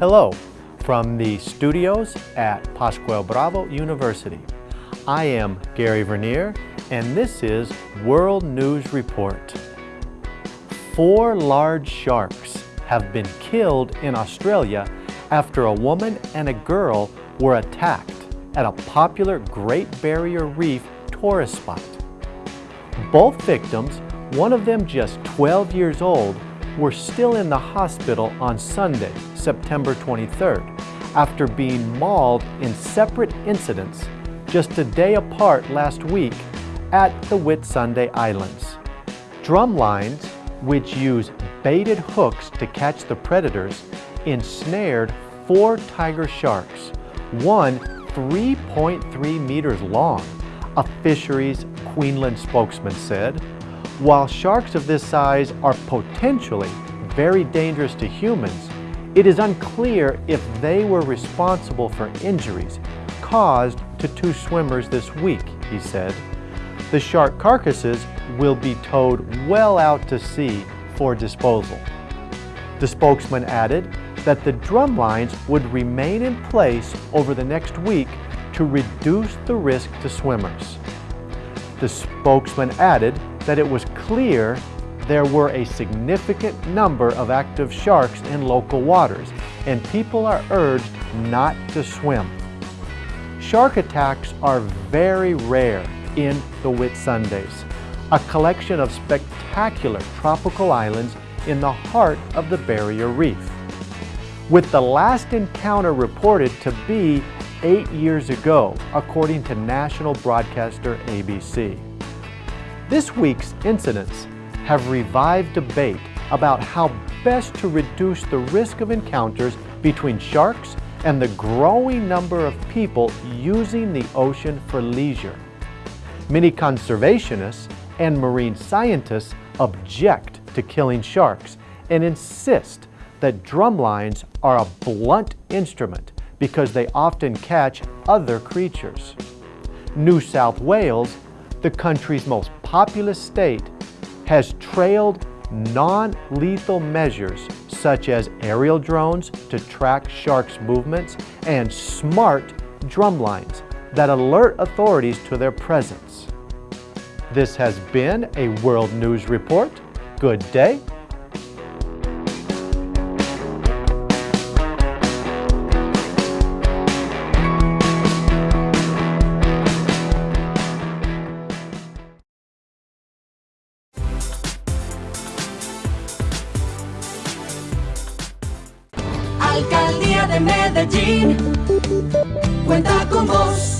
Hello from the studios at Pascual Bravo University. I am Gary Vernier and this is World News Report. Four large sharks have been killed in Australia after a woman and a girl were attacked at a popular Great Barrier Reef tourist spot. Both victims, one of them just 12 years old, were still in the hospital on Sunday, September 23rd, after being mauled in separate incidents just a day apart last week at the Whitsunday Islands. Drum lines, which use baited hooks to catch the predators, ensnared four tiger sharks, one 3.3 meters long, a fisheries Queensland spokesman said. While sharks of this size are potentially very dangerous to humans, it is unclear if they were responsible for injuries caused to two swimmers this week, he said. The shark carcasses will be towed well out to sea for disposal. The spokesman added that the drum lines would remain in place over the next week to reduce the risk to swimmers. The spokesman added that it was clear there were a significant number of active sharks in local waters and people are urged not to swim. Shark attacks are very rare in the Whitsundays, a collection of spectacular tropical islands in the heart of the Barrier Reef. With the last encounter reported to be eight years ago, according to national broadcaster ABC. This week's incidents have revived debate about how best to reduce the risk of encounters between sharks and the growing number of people using the ocean for leisure. Many conservationists and marine scientists object to killing sharks and insist that drumlines are a blunt instrument because they often catch other creatures. New South Wales, the country's most populous state, has trailed non-lethal measures such as aerial drones to track sharks' movements and smart drumlines that alert authorities to their presence. This has been a World News Report. Good day Alcaldía de Medellín cuenta con vos.